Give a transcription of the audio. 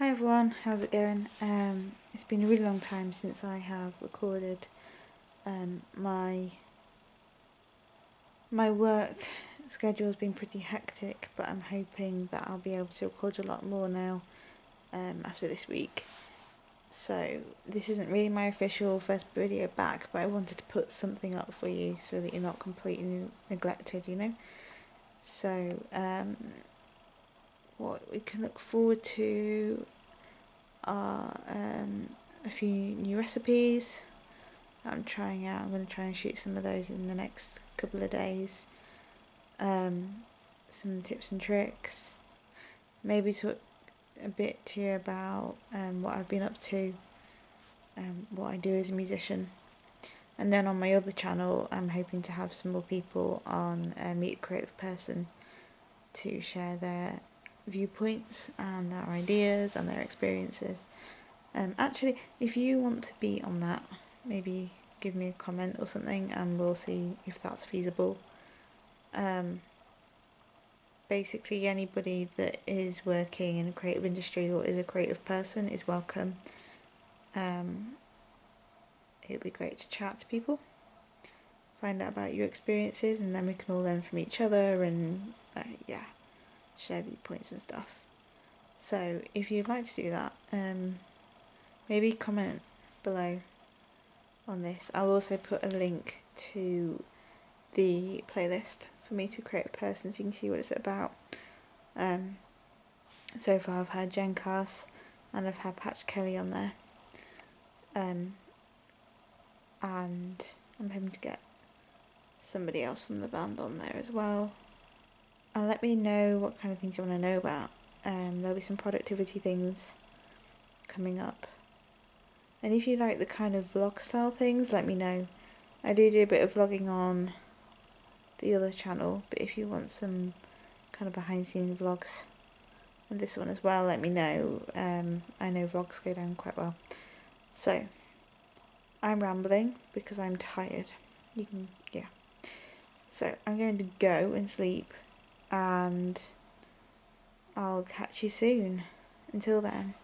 Hi everyone, how's it going? Um, it's been a really long time since I have recorded um, my my work schedule has been pretty hectic but I'm hoping that I'll be able to record a lot more now um, after this week. So this isn't really my official first video back but I wanted to put something up for you so that you're not completely neglected, you know? So um, what we can look forward to are um, a few new recipes I'm trying out. I'm going to try and shoot some of those in the next couple of days. Um, some tips and tricks. Maybe talk a bit to you about um, what I've been up to, um, what I do as a musician. And then on my other channel, I'm hoping to have some more people on uh, Meet a Creative Person to share their viewpoints and their ideas and their experiences. Um, actually, if you want to be on that, maybe give me a comment or something and we'll see if that's feasible. Um, basically, anybody that is working in a creative industry or is a creative person is welcome. Um, it'd be great to chat to people, find out about your experiences, and then we can all learn from each other and, uh, yeah share viewpoints and stuff. So if you'd like to do that, um, maybe comment below on this. I'll also put a link to the playlist for Meet a Creative Person so you can see what it's about. Um, so far I've had Jen Cass and I've had Patch Kelly on there. Um, and I'm hoping to get somebody else from the band on there as well and let me know what kind of things you want to know about. Um, there'll be some productivity things coming up. And if you like the kind of vlog style things, let me know. I do do a bit of vlogging on the other channel, but if you want some kind of behind the scenes vlogs and this one as well, let me know. Um, I know vlogs go down quite well. So, I'm rambling because I'm tired. You can, yeah. So, I'm going to go and sleep and I'll catch you soon. Until then.